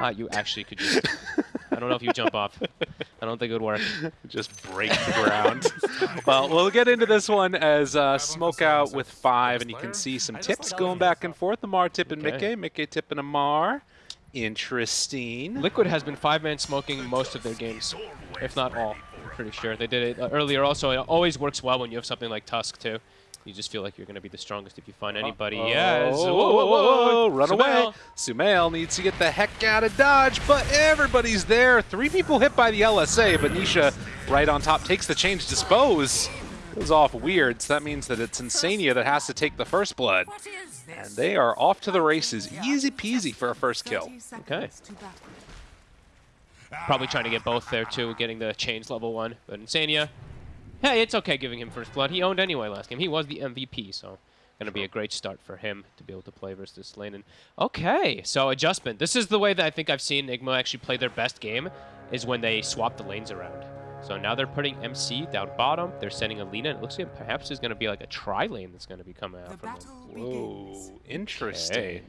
Uh, you actually could just... I don't know if you jump off. I don't think it would work. Just break the ground. well, we'll get into this one as uh, Smoke out with five, and you can see some tips going back and forth. Amar tipping Okay. Mickey, Mickey tipping Amar. Interesting. Liquid has been five-man smoking most of their games, if not all. I'm pretty sure. They did it uh, earlier also. It always works well when you have something like Tusk, too. You just feel like you're going to be the strongest if you find anybody. Oh, yes. Whoa, whoa, whoa, whoa, Run Sumail. away. Sumail needs to get the heck out of Dodge, but everybody's there. Three people hit by the LSA, but Nisha right on top takes the change dispose. Goes off weird, so that means that it's Insania that has to take the first blood. And they are off to the races. Easy peasy for a first kill. Okay. Probably trying to get both there, too, getting the chains level one. But Insania, hey, it's okay giving him first blood. He owned anyway last game. He was the MVP, so going to be a great start for him to be able to play versus this lane. And okay, so adjustment. This is the way that I think I've seen Nigma actually play their best game, is when they swap the lanes around. So now they're putting MC down bottom. They're sending Alina. It looks like perhaps there's going to be like a tri lane that's going to be coming out from them. Whoa, interesting. Okay.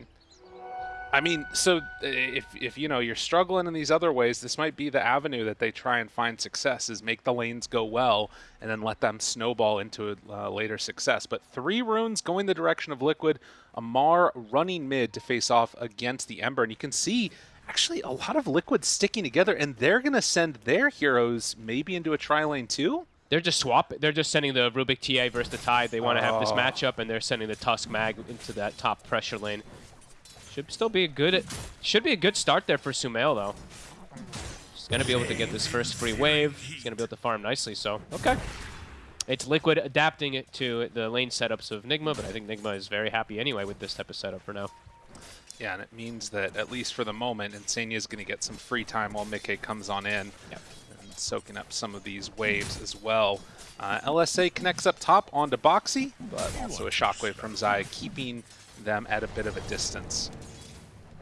I mean, so uh, if, if you know you're struggling in these other ways, this might be the avenue that they try and find success is make the lanes go well and then let them snowball into a uh, later success. But three runes going the direction of Liquid, Amar running mid to face off against the Ember, and you can see actually a lot of Liquid sticking together, and they're gonna send their heroes maybe into a tri lane too. They're just swap. They're just sending the Rubick TA versus the Tide. They want to have this Oh. matchup, and they're sending the Tusk Mag into that top pressure lane. Should still be a good. Should be a good start there for Sumail though. He's gonna be able to get this first free wave. He's gonna be able to farm nicely. So okay. It's Liquid adapting it to the lane setups of Nigma, but I think Nigma is very happy anyway with this type of setup for now. Yeah, and it means that at least for the moment, Insania is going to get some free time while Mickey comes on in Yep. and soaking up some of these waves as well. Uh, LSA connects up top onto Boxy, but also a shockwave from Zai, keeping them at a bit of a distance.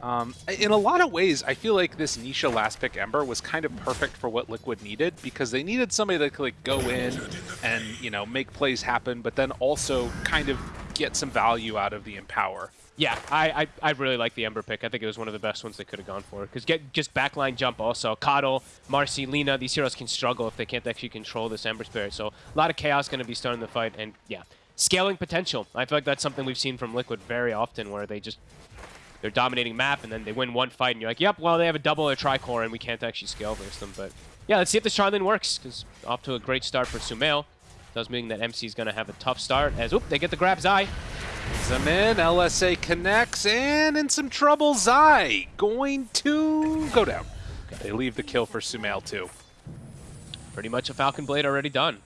Um, in a lot of ways, I feel like this Nisha last pick Ember was kind of perfect for what Liquid needed because they needed somebody that could like go in and you know make plays happen, but then also kind of get some value out of the Empower. Yeah, I, I, I really like the Ember pick. I think it was one of the best ones they could have gone for. Because get just backline jump also. Coddle, Marci, Lina, these heroes can struggle if they can't actually control this Ember Spirit. So a lot of chaos going to be starting the fight. And yeah, scaling potential. I feel like that's something we've seen from Liquid very often where they just, they're dominating map and then they win one fight and you're like, yep, well, they have a double or a tricore and we can't actually scale versus them. But yeah, let's see if this Charlene works. Because off to a great start for Sumail. Does mean that MC is going to have a tough start as, oop, they get the grab Zai. Some in, LSA connects, and in some trouble, Zai going to go down. They leave the kill for Sumail too. Pretty much a Falcon Blade already done.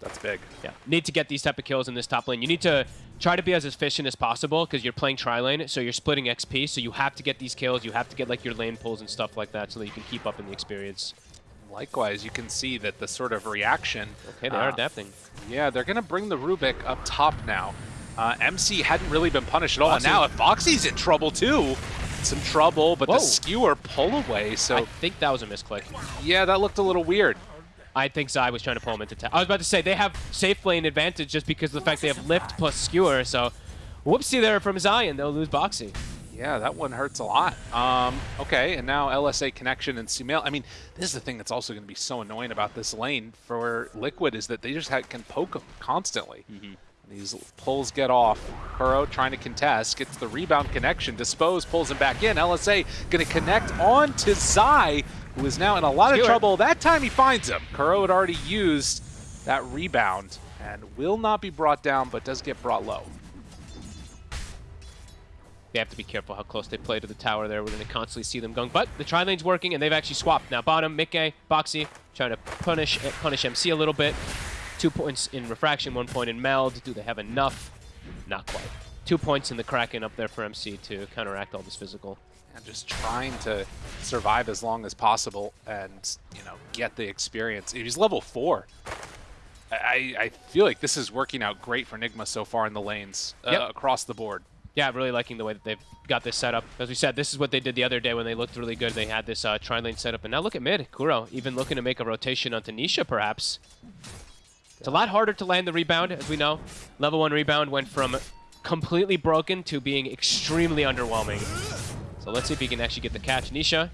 That's big. Yeah, need to get these type of kills in this top lane. You need to try to be as efficient as possible because you're playing tri-lane, so you're splitting XP, so you have to get these kills. You have to get like your lane pulls and stuff like that so that you can keep up in the experience. Likewise, you can see that the sort of reaction. Okay, they are uh, adapting. Yeah, they're going to bring the Rubick up top now. Uh, MC hadn't really been punished at all. And now if Boxy's in trouble too, some trouble, but Whoa. the skewer pull away. So I think that was a misclick. yeah, that looked a little weird. I think Zai was trying to pull him into town. I was about to say, they have safe lane advantage just because of the fact they have lift plus skewer, so whoopsie there from Zai, and they'll lose Boxy. Yeah, that one hurts a lot. Um, okay, and now LSA connection and Sumail. I mean, this is the thing that's also going to be so annoying about this lane for Liquid is that they just ha can poke them constantly. These pulls get off. Kuro trying to contest, gets the rebound connection. Dispose pulls him back in. LSA going to connect on to Zai, who is now in a lot of trouble. That time he finds him. Kuro had already used that rebound and will not be brought down, but does get brought low. They have to be careful how close they play to the tower there. We're going to constantly see them going. But the tri-lane's working, and they've actually swapped. Now bottom, Mickey, Boxy, trying to punish punish MC a little bit. Two points in Refraction, one point in Meld. Do they have enough? Not quite. Two points in the Kraken up there for MC to counteract all this physical. And just trying to survive as long as possible and you know get the experience. He's level four. I, I feel like this is working out great for Nigma so far in the lanes uh, Yep. across the board. Yeah, really liking the way that they've got this set up. As we said, this is what they did the other day when they looked really good. They had this uh, tri-lane set up. And now look at mid. Kuro even looking to make a rotation onto Nisha, perhaps. It's a lot harder to land the rebound, as we know. Level 1 rebound went from completely broken to being extremely underwhelming. So let's see if he can actually get the catch. Nisha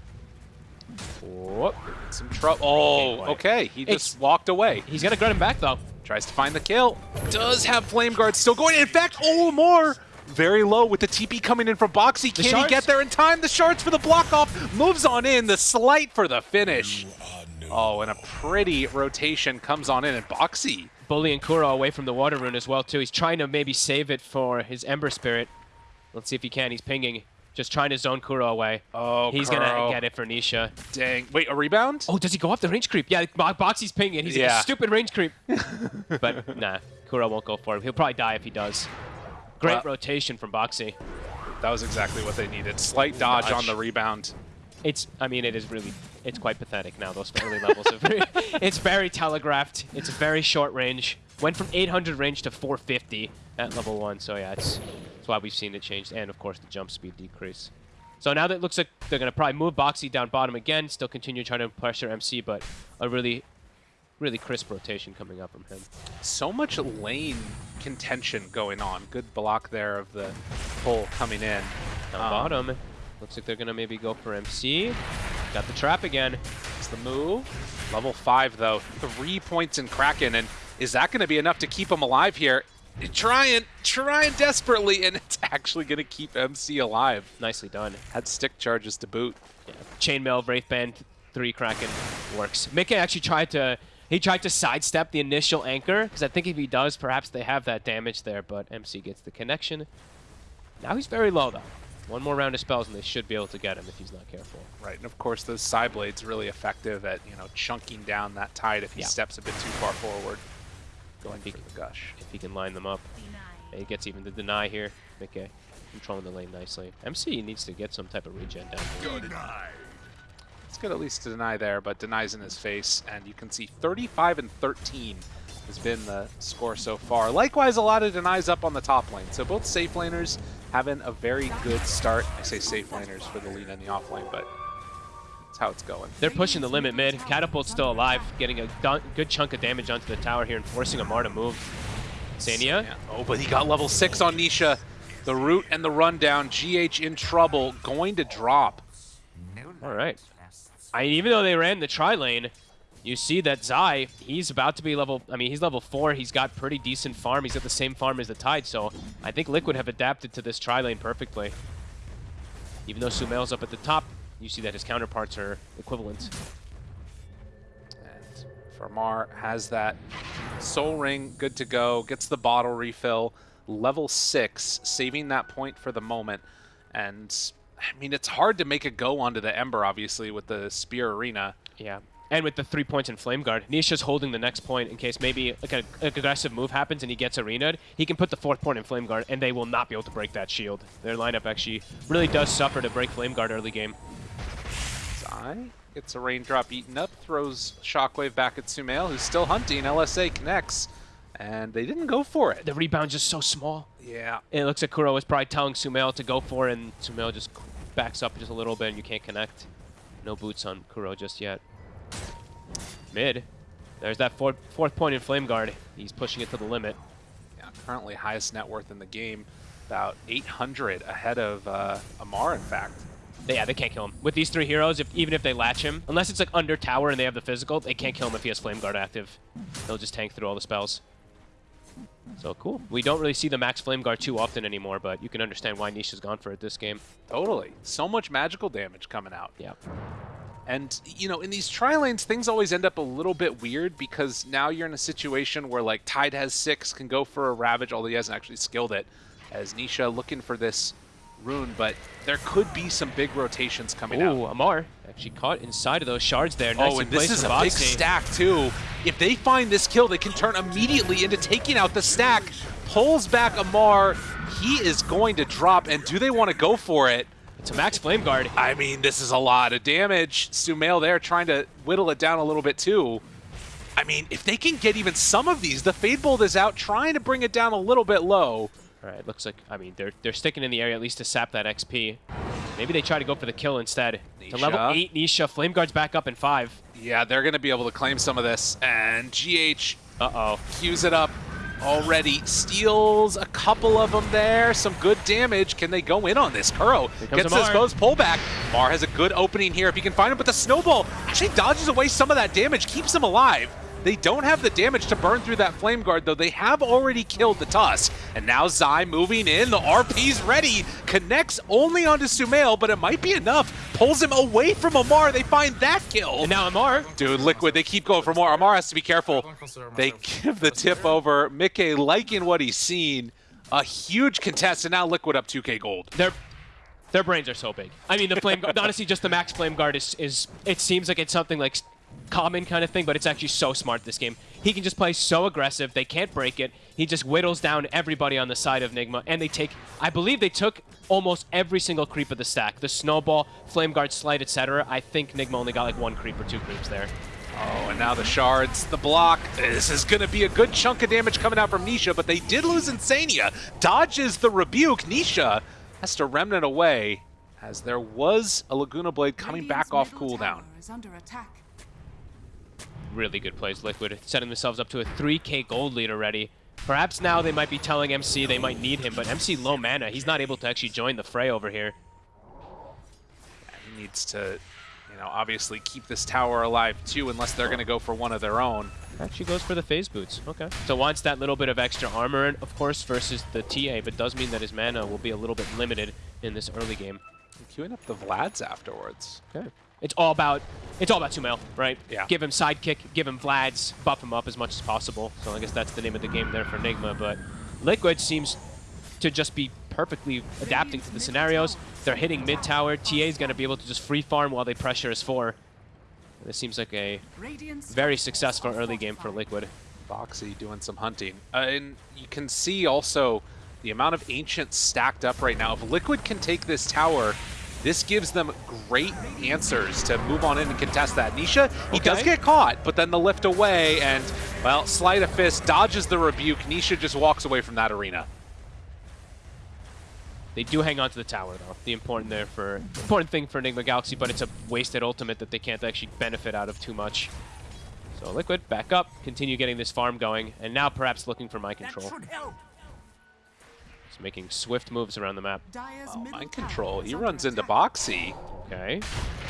Whoop. Some trouble. Oh, oh okay. He It's- just walked away. He's gonna grind him back though. Tries to find the kill. Does have Flame Guard still going. In fact, oh, more. Very low with the TP coming in from Boxy. The Can he get there in time? The shards for the block off. Moves on in. The Sleight for the finish. Oh, and a pretty rotation comes on in. And Boxy. Bully and Kuro away from the water rune as well too. He's trying to maybe save it for his Ember Spirit. Let's see if he can. He's pinging. Just trying to zone Kuro away. Oh, He's gonna get it for Nisha. Dang. Wait, a rebound? Oh, does he go up the range creep? Yeah, Bo- Boxy's pinging. He's like, Yeah. a stupid range creep. but nah, Kuro won't go for him. He'll probably die if he does. Great Well- rotation from Boxy. That was exactly what they needed. Sleight dodge, Dodge. on the rebound. It's, I mean, it is really, it's quite pathetic now, those early levels. Of it's very telegraphed. It's very short range. Went from 800 range to 450 at level 1, so yeah, it's, it's why we've seen it changed. And, of course, the jump speed decrease. So now that it looks like they're going to probably move Boxy down bottom again, still continue trying to pressure MC, but a really, really crisp rotation coming up from him. So much lane contention going on. Good block there of the pull coming in. Down Um, bottom, looks like they're going to maybe go for MC. Got the trap again. It's the move. Level 5, though. Three points in Kraken, and is that going to be enough to keep him alive here? Trying, trying desperately, and it's actually going to keep MC alive. Nicely done. Had stick charges to boot. Yeah. Chainmail, Wraith Band, three Kraken works. Mickey actually tried to he tried to sidestep the initial anchor because I think if he does, perhaps they have that damage there. But MC gets the connection. Now he's very low though. One more round of spells and they should be able to get him if he's not careful. Right, and of course those psi blades really effective at you know chunking down that tide if he Yeah. steps a bit too far forward. Going He for the gush. If he can line them up, and he gets even the deny here. Mickey controlling the lane nicely. MC needs to get some type of regen down here. It's good at least to deny there, but denies in his face, and you can see 35 and 13 has been the score so far. Likewise, a lot of denies up on the top lane. So both safe laners having a very good start. I say safe laners for the lead and the off lane, but that's how it's going. They're pushing the limit mid. Catapult's still alive, getting a good chunk of damage onto the tower here and forcing Amar to move. Sania? Oh, but he got level 6 on Nisha. The root and the rundown. GH in trouble. Going to drop. All right. I mean, even though they ran the tri lane, you see that Zai, he's about to be level. I mean, he's level four. He's got pretty decent farm. He's got the same farm as the Tide, so I think Liquid have adapted to this tri lane perfectly. Even though Sumail's up at the top, you see that his counterparts are equivalent. And Farmar has that soul ring good to go, gets the bottle refill, level 6, saving that point for the moment. And, I mean, it's hard to make a go onto the Ember, obviously, with the Spear Arena. Yeah. And with the three points in Flame Guard, Nisha's holding the next point in case maybe like an aggressive move happens and he gets arenaed. He can put the fourth point in Flame Guard, and they will not be able to break that shield. Their lineup actually really does suffer to break Flame Guard early game. Zai gets a raindrop eaten up, throws Shockwave back at Sumail, who's still hunting. LSA connects, and they didn't go for it. The rebound's just so small. Yeah. And it looks like Kuro was probably telling Sumail to go for it, and Sumail just backs up just a little bit, and you can't connect. No boots on Kuro just yet. Mid. There's that fourth, fourth point in Flame Guard. He's pushing it to the limit. Yeah, currently highest net worth in the game, about 800 ahead of uh, Amar, in fact. Yeah, they can't kill him. With these three heroes, if even if they latch him, unless it's like under tower and they have the physical, they can't kill him if he has Flame Guard active. They'll just tank through all the spells. So cool. We don't really see the max Flame Guard too often anymore, but you can understand why Nisha's gone for it this game. Totally. So much magical damage coming out. Yeah. And, you know, in these tri lanes, things always end up a little bit weird because now you're in a situation where, like, Tide has six, can go for a Ravage, although he hasn't actually skilled it, as Nisha looking for this rune, but there could be some big rotations coming out. Ooh, Amar actually caught inside of those shards there. Nice Oh, and this is a big stack, too. If they find this kill, they can turn immediately into taking out the stack. Pulls back Amar. He is going to drop, and do they want to go for it? It's a max Flame Guard. I mean, this is a lot of damage. Sumail there trying to whittle it down a little bit, too. I mean, if they can get even some of these, the Fade Bolt is out trying to bring it down a little bit low. All right, looks like, I mean, they're, they're sticking in the area at least to sap that XP. Maybe they try to go for the kill instead. To level 8, Nisha. Flame Guard's back up in 5. Yeah, they're going to be able to claim some of this. And GH Uh-oh. cues it up. already steals a couple of them there. Some good damage. Can they go in on this? Kuro gets his most pullback. Mar has a good opening here if he can find him, but the snowball actually dodges away some of that damage, keeps him alive. They don't have the damage to burn through that Flame Guard, though they have already killed the Tusk. And now Zai moving in, the RP's ready, connects only onto Sumail, but it might be enough. Pulls him away from Amar, they find that kill. And now Amar. Dude, Liquid, they keep going for more. Amar has to be careful. They give the tip over. Mickey liking what he's seen. A huge contest, and now Liquid up 2k gold. They're their brains are so big. I mean, the flame guard, honestly, just the max flame guard is, is, it seems like it's something like common kind of thing, but it's actually so smart this game. He can just play so aggressive, they can't break it. He just whittles down everybody on the side of Nigma, and they take, I believe they took almost every single creep of the stack. The Snowball, Flame Guard, Sleight, etc. I think Nigma only got like one creep or two creeps there. Oh, and now the shards, the block. This is going to be a good chunk of damage coming out from Nisha, but they did lose Insania. Dodges the rebuke. Nisha has to remnant away as there was a Laguna Blade coming back off cooldown really good plays, Liquid, setting themselves up to a 3k gold lead already. Perhaps now they might be telling MC they might need him, but MC low mana. He's not able to actually join the fray over here. He needs to, you know, obviously keep this tower alive too, unless they're going to go for one of their own. Actually goes for the phase boots. Okay. So wants that little bit of extra armor, and of course, versus the TA, but does mean that his mana will be a little bit limited in this early game. Queuing up the Vlads afterwards. Okay. It's all about it's all about Sumail, right? Yeah. Give him sidekick, give him Vlads, buff him up as much as possible. So I guess that's the name of the game there for Nigma. But Liquid seems to just be perfectly adapting to the scenarios. They're hitting mid tower. TA is going to be able to just free farm while they pressure his four. This seems like a very successful early game for Liquid. Boxy doing some hunting. Uh, and you can see also the amount of Ancients stacked up right now. If Liquid can take this tower this gives them great answers to move on in and contest that. Nisha, he okay. does get caught, but then the lift away and, well, Sleight of Fist dodges the rebuke. Nisha just walks away from that arena. They do hang on to the tower, though. The important there for important thing for Nigma Galaxy, but it's a wasted ultimate that they can't actually benefit out of too much. So Liquid, back up, continue getting this farm going, and now perhaps looking for mind control making swift moves around the map. Oh, mind control. He runs into Boxy. Okay.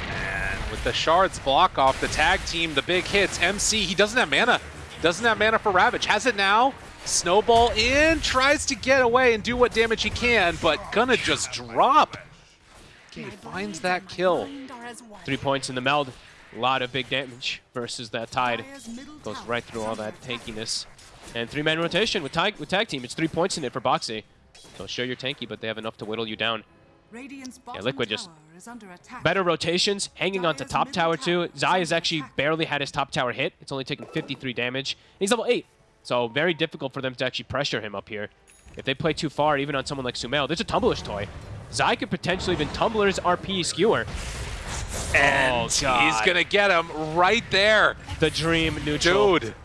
And with the shards block off the tag team, the big hits. MC, he doesn't have mana. Doesn't have mana for Ravage. Has it now. Snowball in, tries to get away and do what damage he can, but gonna just drop. Okay, finds that kill. Three points in the meld. A lot of big damage versus that Tide. Goes right through all that tankiness. And three-man rotation with tag, with tag team. It's three points in it for Boxy. So sure you're tanky, but they have enough to whittle you down. Yeah, Liquid just better rotations, hanging on to top tower too. Zai has actually barely had his top tower hit. It's only taken 53 damage. He's level 8, so very difficult for them to actually pressure him up here. If they play too far, even on someone like Sumail, there's a Tumbler's Toy. Zai could potentially even Tumbler's RP skewer. And oh, he's going to get him right there. The dream neutral. Dude.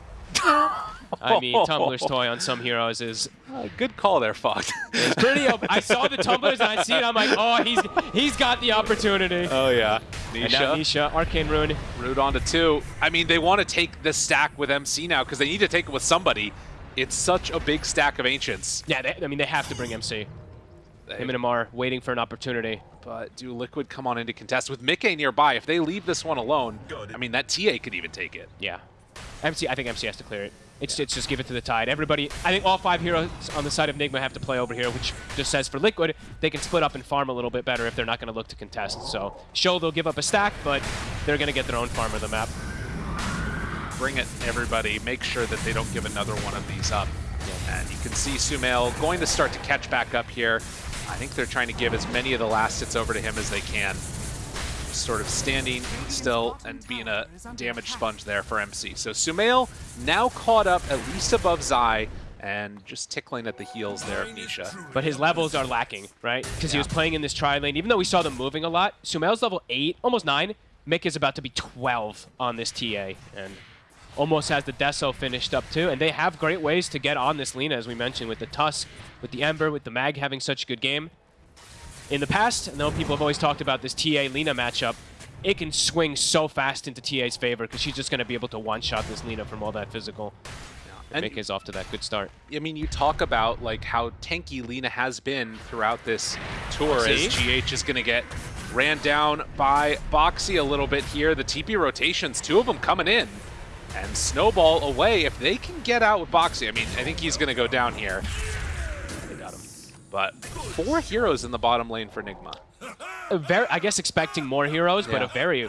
I mean, Tumbler's toy on some heroes is uh, good call there, Fox. it's pretty. I saw the tumblers and I see it. I'm like, oh, he's he's got the opportunity. Oh yeah, Nisha. Nisha, Arcane Rune. Rune on to two. I mean, they want to take the stack with MC now because they need to take it with somebody. It's such a big stack of Ancients. Yeah, they, I mean, they have to bring MC. They, Him and Amar waiting for an opportunity. But do Liquid come on into contest with Mickey nearby? If they leave this one alone, I mean, that TA could even take it. Yeah. MC, I think MC has to clear it. It's, it's just give it to the Tide. Everybody, I think all five heroes on the side of Nigma have to play over here, which just says for Liquid, they can split up and farm a little bit better if they're not going to look to contest. So, show they'll give up a stack, but they're going to get their own farm of the map. Bring it, everybody. Make sure that they don't give another one of these up. And you can see Sumail going to start to catch back up here. I think they're trying to give as many of the last hits over to him as they can sort of standing still and being a damage sponge there for MC. So Sumail now caught up at least above Zai and just tickling at the heels there of Nisha. But his levels are lacking, right? Because yeah. he was playing in this tri lane. Even though we saw them moving a lot, Sumail's level 8, almost 9. Mick is about to be 12 on this TA, and almost has the Deso finished up too. And they have great ways to get on this Lina, as we mentioned, with the Tusk, with the Ember, with the Mag having such a good game in the past, I know people have always talked about this TA-Lina matchup, it can swing so fast into TA's favor because she's just going to be able to one-shot this Lina from all that physical. And- Mick is off to that good start. I mean, you talk about like how tanky Lina has been throughout this tour See? as GH is going to get ran down by Boxy a little bit here. The TP rotations, two of them coming in. And Snowball away. If they can get out with Boxy, I mean, I think he's going to go down here. They got him. But four heroes in the bottom lane for Nigma. A very, I guess expecting more heroes, but a Yeah. very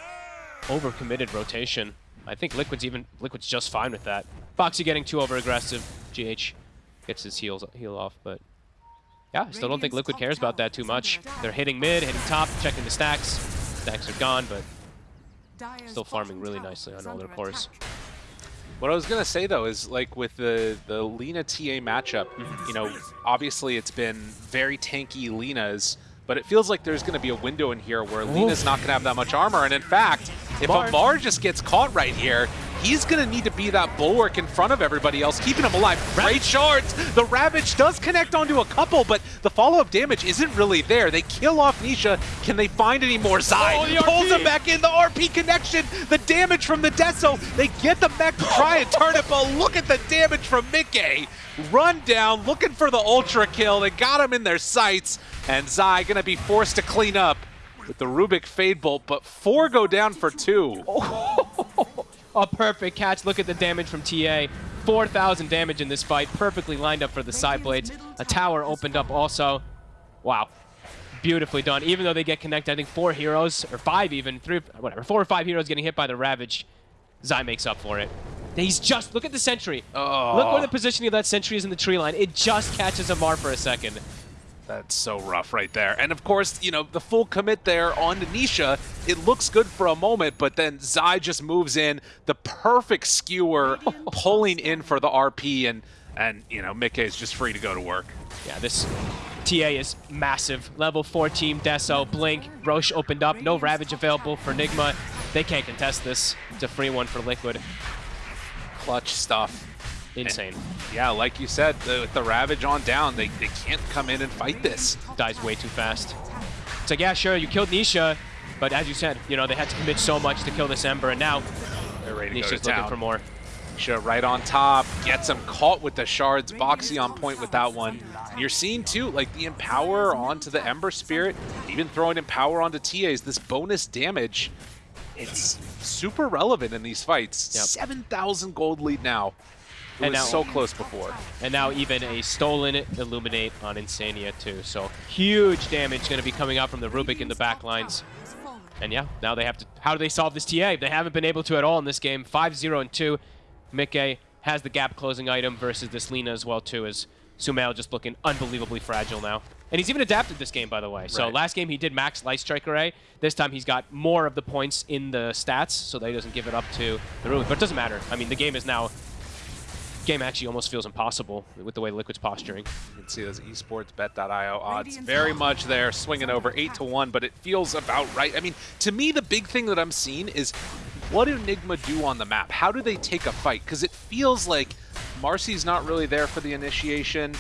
overcommitted rotation. I think Liquid's even Liquid's just fine with that. Foxy getting too over aggressive. GH gets his heals heal off, but yeah, still don't think Liquid cares about that too much. They're hitting mid, hitting top, checking the stacks. Stacks are gone, but still farming really nicely on all their cores. What I was gonna say though is like with the the Lina TA matchup, mhm. you know, obviously it's been very tanky Lina's, but it feels like there's gonna be a window in here where Lina's not gonna have that much armor, and in fact, if Mar- Amar just gets caught right here, he's gonna need to be that bulwark in front of everybody else, keeping him alive. Great shards! The Ravage does connect onto a couple, but the follow-up damage isn't really there. They kill off Nisha. Can they find any more? Zai Oh, the pulls him back in. The RP connection, the damage from the Deso. They get the mech to try and turn it, but look at the damage from Mickey. Run down, looking for the ultra kill. They got him in their sights, and Zai gonna be forced to clean up with the Rubick Fade Bolt, but four go down for two. A perfect catch. Look at the damage from TA. 4,000 damage in this fight. Perfectly lined up for the psi blades. A tower opened up also. Wow. Beautifully done. Even though they get connected, I think four heroes, or five even, three, whatever, four or five heroes getting hit by the Ravage. Zai makes up for it. He's just, look at the sentry. Oh. Look where the positioning of that sentry is in the tree line. It just catches Amar for a second. That's so rough right there. And of course, you know, the full commit there on Nisha, it looks good for a moment, but then Zai just moves in, the perfect skewer pulling in for the RP, and, and you know, Mickey is just free to go to work. Yeah, this TA is massive. Level 4 team, Deso, Blink, Roche opened up. No Ravage available for Nigma. They can't contest this. It's a free one for Liquid. Clutch stuff. Insane. Yeah, like you said, the, with the Ravage on down, they, they can't come in and fight this. Dies way too fast. It's like, yeah, sure, you killed Nisha, but as you said, you know, they had to commit so much to kill this Ember, and now They're ready to Nisha's to looking town. for more. Nisha right on top, gets him caught with the shards. Boxy on point with that one. And you're seeing too, like the Empower onto the Ember Spirit, even throwing Empower onto TAs, this bonus damage, it's super relevant in these fights. Yep. 7,000 gold lead now. It And was now- so close before. And now even a stolen Illuminate on Insania too. So huge damage going to be coming out from the Rubick in the back lines. And yeah, now they have to. How do they solve this TA? They haven't been able to at all in this game. 5-0 and 2. Mickey has the gap closing item versus this Lina as well too. As Sumail just looking unbelievably fragile now. And he's even adapted this game, by the way. So Right. last game he did max Light Strike Array. This time he's got more of the points in the stats, so that he doesn't give it up to the Rubick. But it doesn't matter. I mean, the game is now. Game actually almost feels impossible with the way Liquid's posturing. You can see those esportsbet.io odds very much there, swinging over 8 to 1, but it feels about right. I mean, to me, the big thing that I'm seeing is what do Nigma do on the map? How do they take a fight? Because it feels like Marci's not really there for the initiation.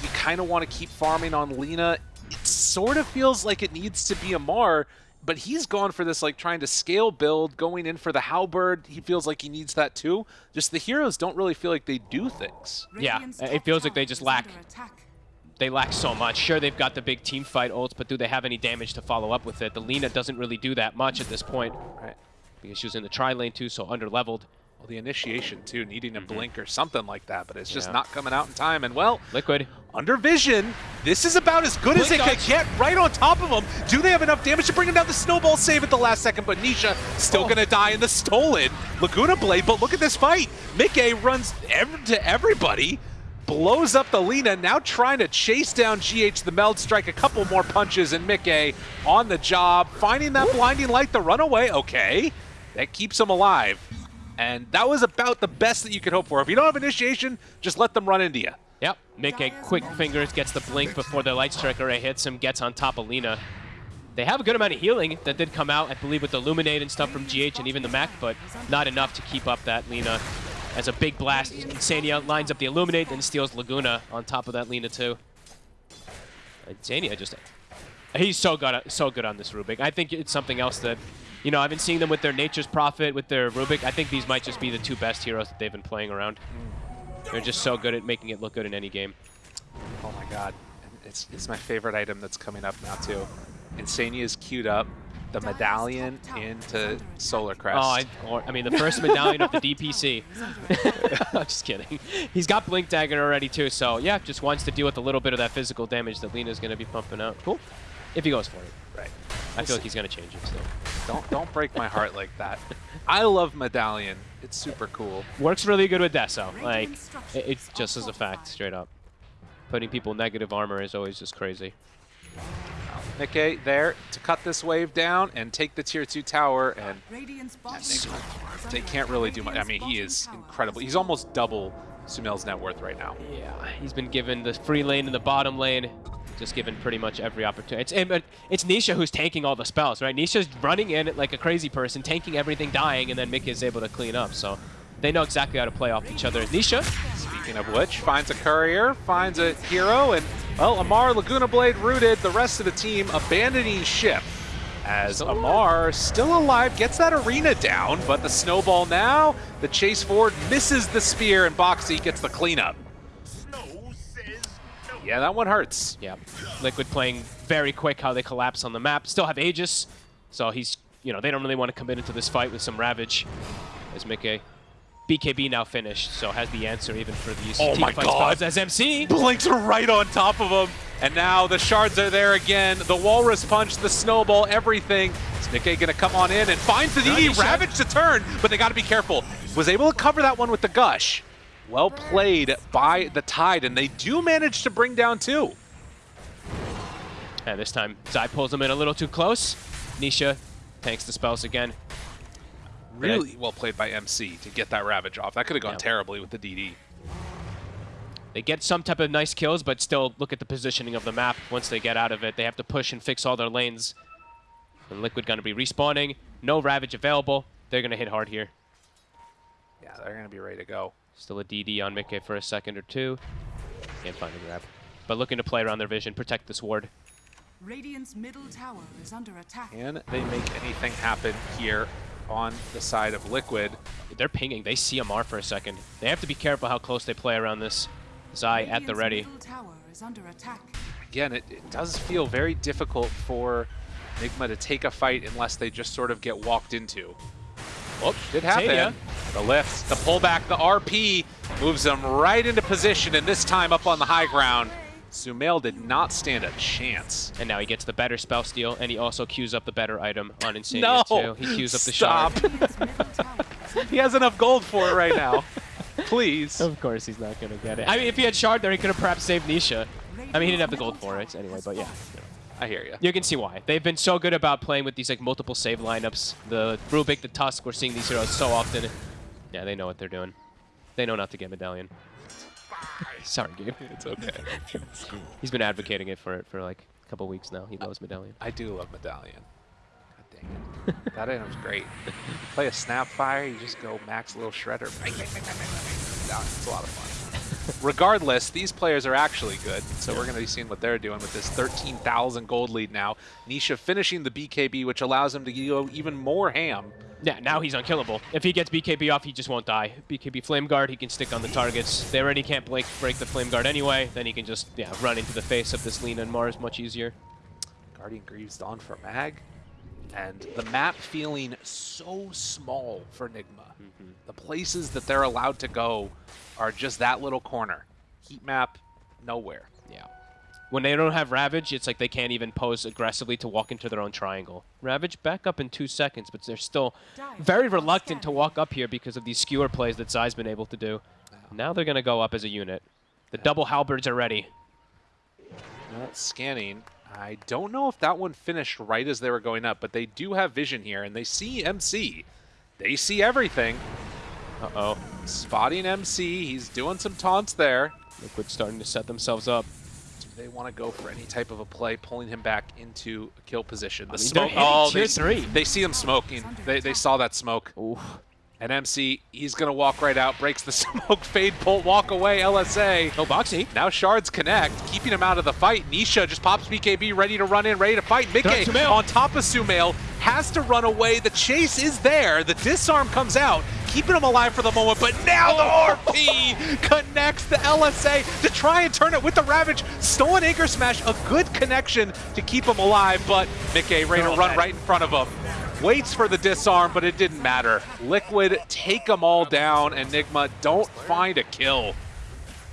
You kind of want to keep farming on Lina. It sort of feels like it needs to be Amar, but he's gone for this, like, trying to scale build, going in for the Halberd. He feels like he needs that too. Just the heroes don't really feel like they do things. Yeah, it feels like they just lack- They lack so much. Sure, they've got the big team fight ults, but do they have any damage to follow up with it? The Lina doesn't really do that much at this point. Right. Because she was in the tri lane too, so under-leveled. Well, the initiation too, needing a blink or something like that, but it's just. Yeah. not coming out in time. And well, Liquid. under vision, this is about as good as it dodge. get right on top of him. Do they have enough damage to bring him down? The snowball save at the last second, but Nisha still Oh. gonna die in the stolen Laguna Blade. But look at this fight. Mickey runs ev- to everybody. Blows up the Lina, now trying to chase down GH the Meld, strike a couple more punches, and Mickey on the job, finding that blinding light, the runaway, okay. That keeps him alive. And that was about the best that you could hope for. If you don't have initiation, just let them run into you. Yep. Mickey, quick fingers, gets the blink before the Light Strike Array hits him, gets on top of Lina. They have a good amount of healing that did come out, I believe, with the Illuminate and stuff from GH and even the mech, but not enough to keep up that Lina. As a big blast, Insania lines up the Illuminate, then steals Laguna on top of that Lina too. Insania just... He's so good, so good on this Rubick. I think it's something else that, you know, I've been seeing them with their Nature's Prophet, with their Rubick. I think these might just be the two best heroes that they've been playing around. They're just so good at making it look good in any game. Oh my god. It's, it's my favorite item that's coming up now too. Insania is queued up. The medallion into Solar Crest. Oh, I, or, I mean, the first medallion of the DPC. I'm just kidding. He's got Blink Dagger already, too, so yeah, just wants to deal with a little bit of that physical damage that Lina's going to be pumping out. Cool. If he goes for it. right. I feel like he's going to change it still. Don't don't break my heart like that. I love medallion. It's super cool. Works really good with Deso. Like, it's just as a fact, straight up. Putting people negative armor is always just crazy. Nikkei there to cut this wave down and take the tier two tower and they can't really do much. I mean, he is incredible. He's almost double Sumail's net worth right now. Yeah, he's been given the free lane and the bottom lane, just given pretty much every opportunity. It's it's Nisha who's tanking all the spells, right? Nisha's running in like a crazy person, tanking everything, dying, and then Mickey is able to clean up. So they know exactly how to play off each other. Nisha, Speaking of which, finds a courier, finds a hero, and, well, Amar, Laguna Blade rooted, the rest of the team abandoning ship. As Still. Amar, still alive, gets that arena down, but the snowball now, the chase forward misses the spear, and Boxy gets the cleanup. Yeah, that one hurts. yeah, Liquid playing very quick how they collapse on the map. Still have Aegis, so he's you know they don't really want to commit into this fight with some Ravage. As Mickey. BKB now finished, so has the answer even for these Oh team my fight God. as MC. Blinks right on top of him. And now the shards are there again. The Walrus Punch, the Snowball, everything. Is Nikkei going to come on in and finds the DD? Ravage to turn, but they got to be careful. Was able to cover that one with the Gush. Well played by the Tide, and they do manage to bring down two. And this time, Zai pulls him in a little too close. Nisha tanks the spells again. Really well played by MC to get that Ravage off. That could have gone Yeah. terribly with the DD. They get some type of nice kills, but still look at the positioning of the map. Once they get out of it, they have to push and fix all their lanes. And Liquid going to be respawning. No Ravage available. They're going to hit hard here. Yeah, they're going to be ready to go. Still a DD on Mickey for a second or two. Can't find a grab. But looking to play around their vision, protect this ward. Radiant's middle tower is under attack. Can they make anything happen here on the side of Liquid? They're pinging. They see Amar for a second. They have to be careful how close they play around this. Zai at the ready. middle tower is under attack. again, it, it does feel very difficult for Nigma to take a fight unless they just sort of get walked into. Whoop, did happen. Tanya. The lift, the pullback, the RP moves them right into position, and this time up on the high ground. Sumail did not stand a chance. And now he gets the better spell steal, and he also queues up the better item on Insania No! too. He queues up the Stop. shard. Radiant's middle tower is under He has enough gold for it right now. Please. Of course he's not gonna get it. I mean, if he had shard there, he could have perhaps saved Nisha. I mean, he didn't have the gold for it anyway, but yeah. I hear you. You can see why. They've been so good about playing with these like multiple save lineups. The Rubick, the Tusk, we're seeing these heroes so often. Yeah, they know what they're doing. They know not to get Medallion. Sorry, Gabe. It's okay. He's been advocating it for it for like a couple weeks now. He loves Medallion. I do love Medallion. God dang it. that item's great. Play a Snapfire, you just go max a little shredder. It's a lot of fun. Regardless, these players are actually good, so we're going to be seeing what they're doing with this 13,000 gold lead now. Nisha finishing the BKB, which allows him to go even more ham. Yeah, now he's unkillable. If he gets BKB off, he just won't die. BKB Flame Guard, he can stick on the targets. They already can't break, break the Flame Guard anyway. Then he can just yeah run into the face of this Lina and Mars much easier. Guardian Greaves Dawn for Mag. And the map feeling so small for Nigma. The places that they're allowed to go are just that little corner. Heat map, nowhere. Yeah. When they don't have Ravage, it's like they can't even pose aggressively to walk into their own triangle. Ravage back up in two seconds, but they're still very reluctant to walk up here because of these skewer plays that Zai's been able to do. Now they're going to go up as a unit. The double halberds are ready. Scanning. I don't know if that one finished right as they were going up, but they do have vision here, and they see MC. They see everything. Uh-oh. Spotting MC. He's doing some taunts there. Liquid starting to set themselves up. Do they want to go for any type of a play, pulling him back into a kill position? The I mean, smoke. Oh, tier they, three. they see him smoking. They, they saw that smoke. Ooh. And MC, he's going to walk right out, breaks the smoke, fade, bolt, walk away, LSA. No Boxy. Now Shards connect, keeping him out of the fight. Nisha just pops BKB, ready to run in, ready to fight. Mickey on top of Sumail, has to run away. The chase is there. The disarm comes out, keeping him alive for the moment, but now Oh. the RP connects the LSA to try and turn it with the Ravage. Stolen Anchor Smash, a good connection to keep him alive, but Mickey ready to run right in front of him. Waits for the disarm, but it didn't matter. Liquid take them all down. Nigma don't find a kill.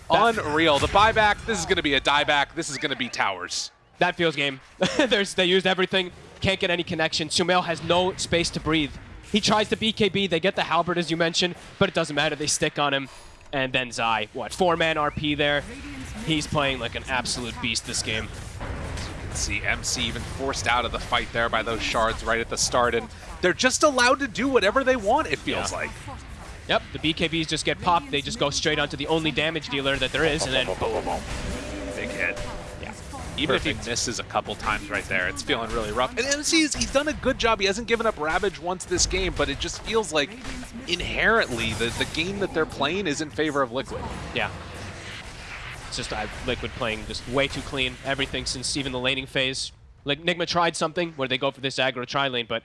Unreal. The buyback, this is going to be a dieback. This is going to be towers. That feels game. There's, they used everything. Can't get any connection. Sumail has no space to breathe. He tries to BKB. They get the halberd, as you mentioned, but it doesn't matter. They stick on him. And then Zai, what, four-man RP there. He's playing like an absolute beast this game. See MC even forced out of the fight there by those shards right at the start, and they're just allowed to do whatever they want, it feels Yeah. like. Yep, the BKBs just get popped. They just go straight onto the only damage dealer that there is, and then boom. Big hit. Yeah. Even if he misses a couple times right there, it's feeling really rough. And MC, is- he's done a good job. He hasn't given up Ravage once this game, but it just feels like inherently the, the game that they're playing is in favor of Liquid. Yeah. It's just uh, Liquid playing just way too clean. Everything since even the laning phase. Like Nigma tried something where they go for this aggro tri lane, but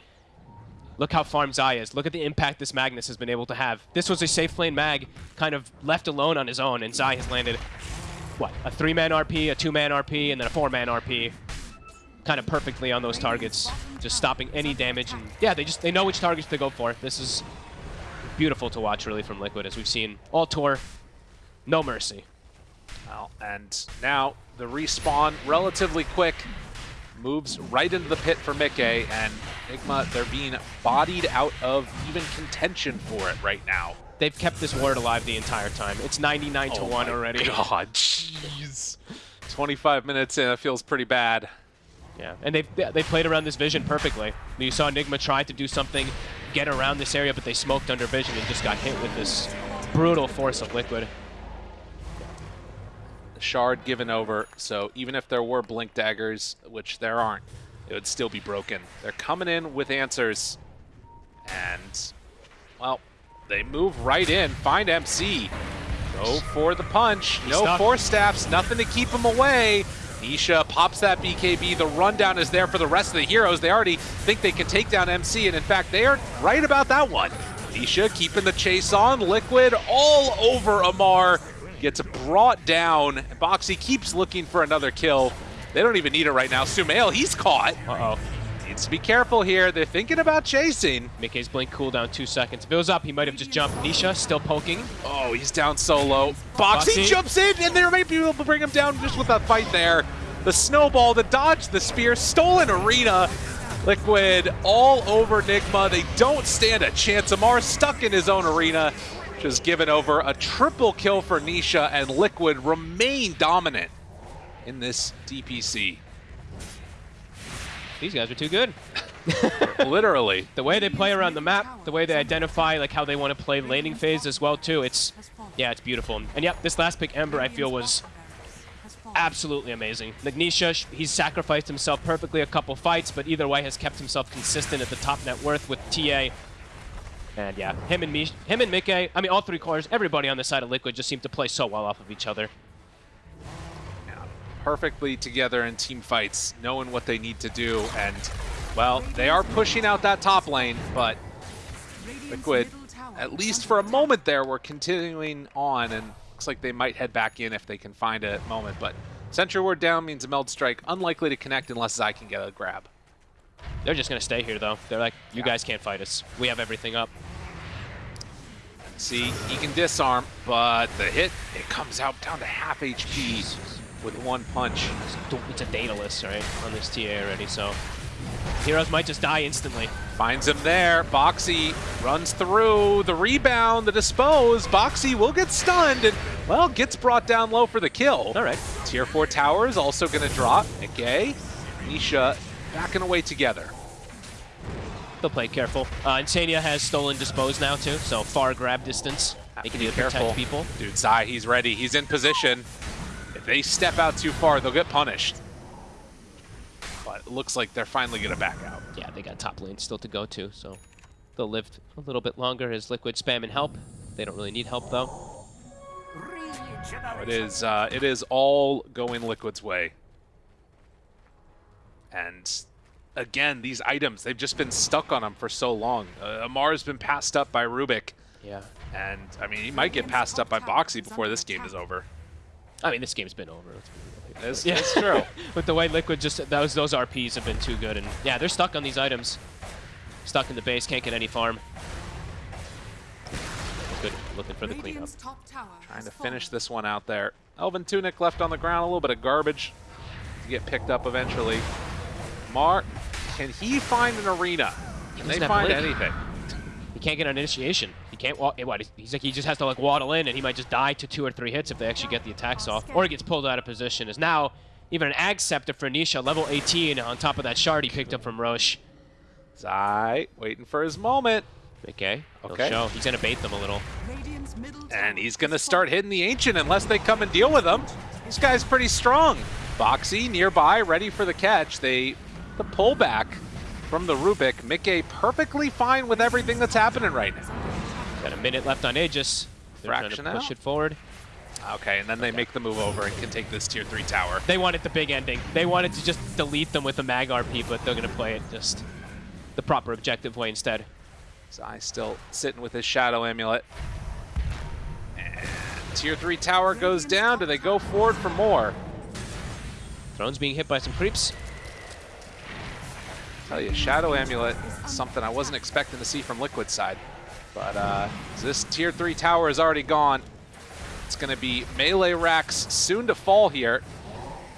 look how farm Zai is. Look at the impact this Magnus has been able to have. This was a safe lane mag, kind of left alone on his own, and Zai has landed, what, a three-man RP, a two-man RP, and then a four-man RP. Kind of perfectly on those targets, just stopping any damage. And yeah, they just they know which targets to go for. This is beautiful to watch, really, from Liquid, as we've seen all tour. No mercy. Well, and now the respawn relatively quick moves right into the pit for Mickey, and Nigma, they're being bodied out of even contention for it right now. They've kept this ward alive the entire time. It's 99 to Oh 1 my already. God, jeez. 25 minutes in, it feels pretty bad. Yeah, and they've they played around this vision perfectly. You saw Nigma try to do something, get around this area, but they smoked under vision and just got hit with this brutal force of Liquid. Shard given over, so even if there were blink daggers, which there aren't, it would still be broken. They're coming in with answers, and, well, they move right in, find MC. Go for the punch, no stuck. force staffs, nothing to keep him away. Nisha pops that BKB, the rundown is there for the rest of the heroes. They already think they can take down MC, and in fact, they are right about that one. Nisha keeping the chase on, Liquid all over Amar, gets brought down. Boxy keeps looking for another kill. They don't even need it right now. Sumail, he's caught. Uh-oh. Needs to be careful here. They're thinking about chasing. Mickey's blink cooldown two seconds. If it was up, he might have just jumped. Nisha still poking. Oh, he's down solo. Boxy, Boxy. jumps in, and there might be able to bring him down just with that fight there. The snowball, the dodge, the spear, stolen arena. Liquid all over Nigma. They don't stand a chance. Amar stuck in his own arena. Just given over a triple kill for Nisha, and Liquid remain dominant in this DPC. These guys are too good. Literally. The way they play around the map, the way they identify like how they want to play laning phase as well too. It's yeah, it's beautiful. And yep, this last pick Ember I feel was absolutely amazing. Nagnisha, sh- he's sacrificed himself perfectly a couple fights, but either way has kept himself consistent at the top net worth with TA. And yeah, him and me, him and Mickey, I mean all three cores, everybody on the side of Liquid just seem to play so well off of each other. perfectly together in team fights, knowing what they need to do. And, well, they are pushing out that top lane, but Liquid, at least for a moment there, we're continuing on, and looks like they might head back in if they can find a moment. But Sentry Ward down means a Meld Strike unlikely to connect unless Zai can get a grab. They're just gonna stay here though. They're like, you guys can't fight us. We have everything up. See, he can disarm, but the hit, it comes out down to half HP with one punch. It's a Daedalus, right, on this TA already, so heroes might just die instantly. Finds him there. Boxy runs through the rebound, the dispose. Boxy will get stunned and, well, gets brought down low for the kill. All right. Tier 4 tower is also going to drop. Nikkei, Nisha backing away together. They'll play careful. Uh, Insania has stolen dispose now too, so far grab distance. They can Be careful. people. Dude, Zai, he's ready. He's in position. If they step out too far, they'll get punished. But it looks like they're finally going to back out. Yeah, they got top lane still to go to, so They'll live a little bit longer as Liquid spam and help. They don't really need help though. It is, uh, it is all going Liquid's way. And again, these items, they've just been stuck on them for so long. Uh, Amar's been passed up by Rubick. Yeah. And, I mean, he might get passed up by Boxy before this game is over. I mean, this game's been over. Let's be real. It's, Yeah. it's true. With the way Liquid just those those RPs have been too good, and yeah, they're stuck on these items. Stuck in the base, can't get any farm. Good, looking for the cleanup. Radiant's top tower Trying has to finish this one out there. Elven Tunic left on the ground, a little bit of garbage to get picked up eventually. Mar, can he find an arena? Can they find Blink. anything? He can't get an initiation. He can't walk. What? He's like he just has to like waddle in, and he might just die to two or three hits if they actually get the attacks off, or he gets pulled out of position. Is now even an Ag Scepter for Nisha, level 18, on top of that shard he picked up from Rosh. Zai, waiting for his moment. Okay. he'll Okay. show. He's gonna bait them a little. And he's going to start hitting the Ancient unless they come and deal with him. This guy's pretty strong. Boxi nearby, ready for the catch. They, the pullback from the Rubick. Mickey perfectly fine with everything that's happening right now. Got a minute left on Aegis. They're trying Fraction to push out. it forward. Okay, and then they make the move over and can take this tier 3 tower. They wanted the big ending. They wanted to just delete them with a Mag RP, but they're gonna play it just the proper objective way instead. Zai still sitting with his Shadow Amulet. And tier 3 tower goes down. Do they go forward for more? Throne's being hit by some creeps. Tell you, Shadow Amulet something I wasn't expecting to see from Liquid side. But uh, this tier 3 tower is already gone. It's going to be melee racks soon to fall here.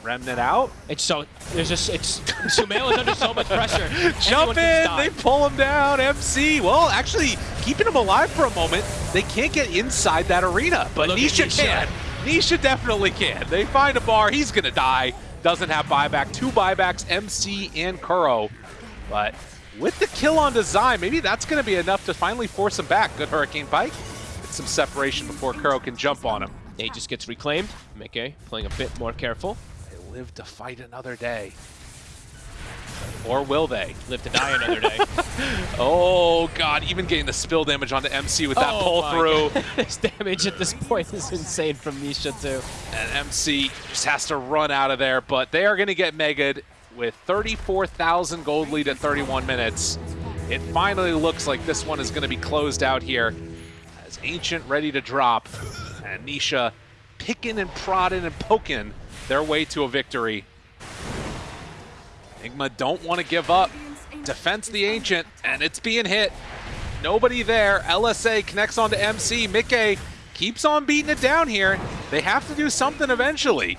Remnant out. It's so there's just it's Sumail is under so much pressure. Jump in, they pull him down. MC, well, actually keeping him alive for a moment. They can't get inside that arena, but Look Nisha Nisha. can. Nisha definitely can. They find a bar, he's gonna die. Doesn't have buyback. Two buybacks, MC and Kuro. But with the kill on Design, maybe that's gonna be enough to finally force him back. Good Hurricane Pike. Get some separation before Kuro can jump on him. He just gets reclaimed. Mickey playing a bit more careful. They live to fight another day. Or will they? Live to die another day. Oh god, even getting the spill damage onto MC with that Oh pull through. This damage at this point is insane from Nisha too. And MC just has to run out of there, but they are going to get mega'd with 34,000 gold lead at 31 minutes. It finally looks like this one is going to be closed out here as Ancient ready to drop and Nisha picking and prodding and poking their way to a victory. Enigma don't want to give up. Defense the Ancient, and it's being hit. Nobody there. LSA connects onto MC. Mickey keeps on beating it down here. They have to do something eventually.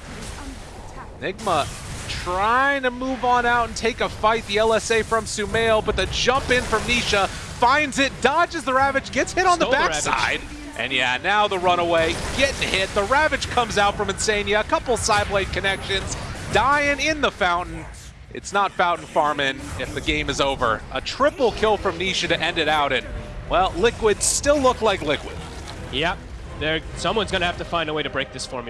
Enigma trying to move on out and take a fight. The LSA from Sumail, but the jump in from Nisha finds it, dodges the Ravage, gets hit on Stole the backside. And yeah, now the runaway getting hit. The Ravage comes out from Insania. A couple psi blade connections. Dying in the fountain. It's not fountain farming if the game is over. A triple kill from Nisha to end it out. And, well, Liquid still look like Liquid. Yep. There someone's gonna have to find a way to break this formula.